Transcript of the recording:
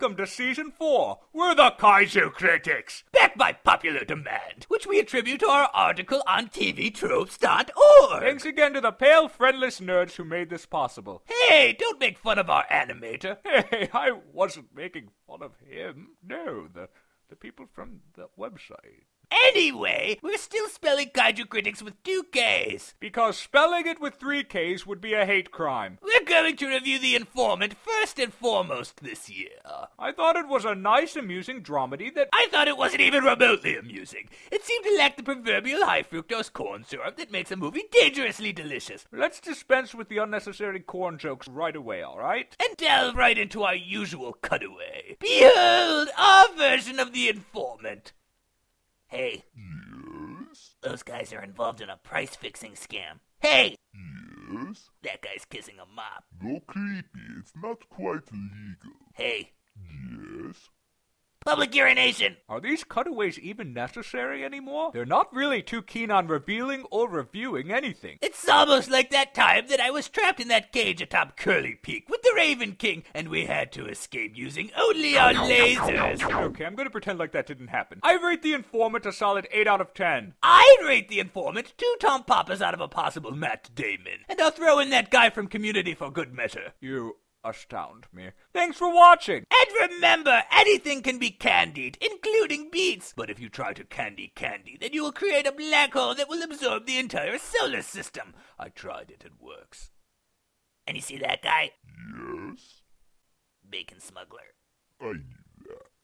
Welcome to season four. We're the Kaiju Critics. Backed by popular demand, which we attribute to our article on TVTropes.org. Thanks again to the pale, friendless nerds who made this possible. Hey, don't make fun of our animator. Hey, I wasn't making fun of him. No, the the people from the website. Anyway, we're still spelling Kaiju Critics with two Ks. Because spelling it with three Ks would be a hate crime. We're going to review The Informant first and foremost this year. I thought it was a nice, amusing dramedy that. I thought it wasn't even remotely amusing. It seemed to lack the proverbial high fructose corn syrup that makes a movie dangerously delicious. Let's dispense with the unnecessary corn jokes right away, alright? And delve right into our usual cutaway. Behold our version of The Informant. Hey, Yes? those guys are involved in a price fixing scam. Hey, Yes? that guy's kissing a mop. No creepy, it's not quite legal. Hey, Yes? public urination. Are these cutaways even necessary anymore? They're not really too keen on revealing or reviewing anything. It's almost like that time that I was trapped in that cage atop Curly Peak with the Raven King, and we had to escape using only our lasers. Okay, I'm gonna pretend like that didn't happen. I rate The Informant a solid 8 out of 10. I'd rate the informant two Tom Papas out of a possible Matt Damon, and I'll throw in that guy from Community for good measure. You astound me. Thanks for watching! And remember, anything can be candied, including beets. But if you try to candy candy, then you will create a black hole that will absorb the entire solar system. I tried it, it works. And you see that guy? Yes? bacon smuggler. I knew that.